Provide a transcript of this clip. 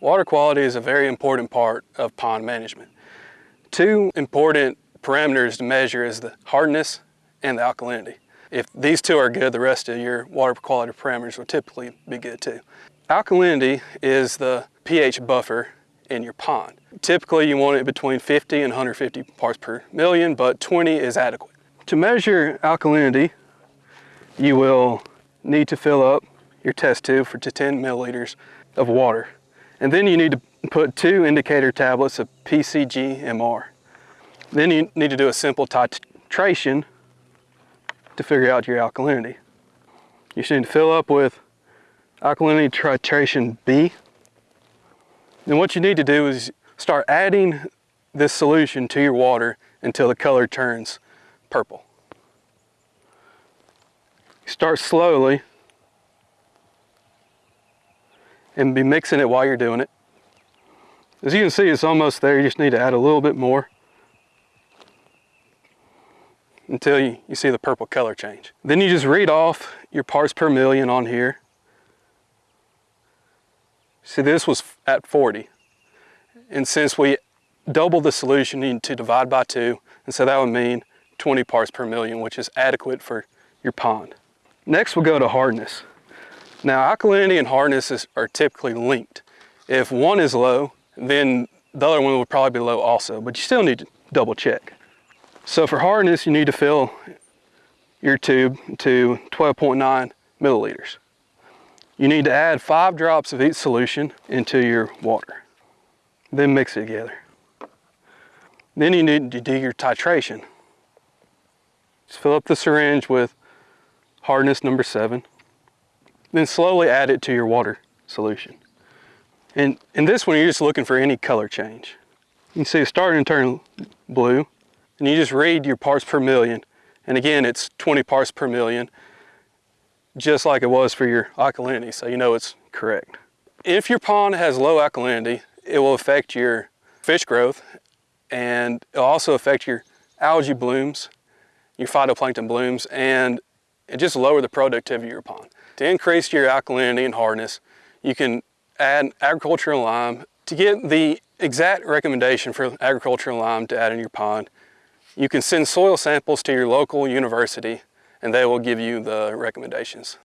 Water quality is a very important part of pond management. Two important parameters to measure is the hardness and the alkalinity. If these two are good, the rest of your water quality parameters will typically be good too. Alkalinity is the pH buffer in your pond. Typically you want it between 50 and 150 parts per million, but 20 is adequate. To measure alkalinity, you will need to fill up your test tube for 10 milliliters of water. And then you need to put two indicator tablets of BCG-MR. Then you need to do a simple titration to figure out your alkalinity. You should fill up with alkalinity titration B. And what you need to do is start adding this solution to your water until the color turns purple. Start slowly and be mixing it while you're doing it. As you can see, it's almost there. You just need to add a little bit more until you, you see the purple color change. Then you just read off your parts per million on here. See, this was at 40. And since we doubled the solution, you need to divide by two. And so that would mean 20 parts per million, which is adequate for your pond. Next, we'll go to hardness. Now, alkalinity and hardness is, are typically linked. If one is low, then the other one will probably be low also, but you still need to double check. So for hardness, you need to fill your tube to 12.9 milliliters. You need to add five drops of each solution into your water. Then mix it together. Then you need to do your titration. Just fill up the syringe with hardness number seven. Then slowly add it to your water solution. And in this one, you're just looking for any color change. You can see it's starting to turn blue. And you just read your parts per million. And again, it's 20 parts per million, just like it was for your alkalinity, so you know it's correct. If your pond has low alkalinity, it will affect your fish growth and it'll also affect your algae blooms, your phytoplankton blooms, and it just lower the productivity of your pond. To increase your alkalinity and hardness, you can add agricultural lime. To get the exact recommendation for agricultural lime to add in your pond, you can send soil samples to your local university and they will give you the recommendations.